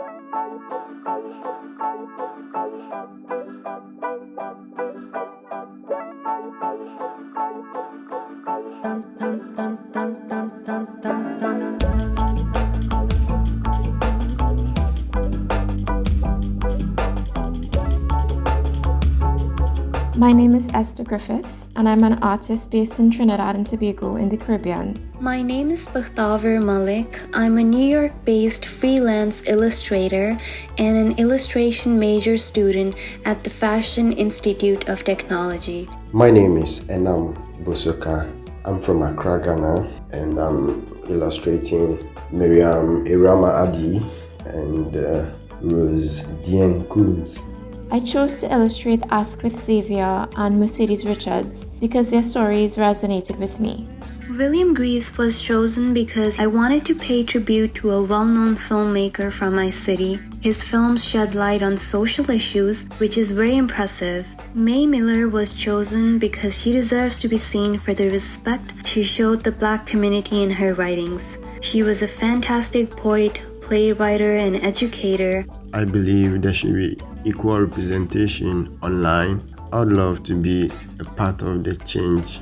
Thank you. My name is Esther Griffith, and I'm an artist based in Trinidad and Tobago in the Caribbean. My name is Bakhtaver Malik. I'm a New York based freelance illustrator and an illustration major student at the Fashion Institute of Technology. My name is Enam Bosoka. I'm from Accra, Ghana, and I'm illustrating Miriam Irama Adi and uh, Rose Dieng-Kuntz. I chose to illustrate Asquith Xavier and Mercedes Richards because their stories resonated with me. William Greaves was chosen because I wanted to pay tribute to a well known filmmaker from my city. His films shed light on social issues, which is very impressive. May Miller was chosen because she deserves to be seen for the respect she showed the black community in her writings. She was a fantastic poet, playwright, and educator. I believe that she be equal representation online. I would love to be a part of the change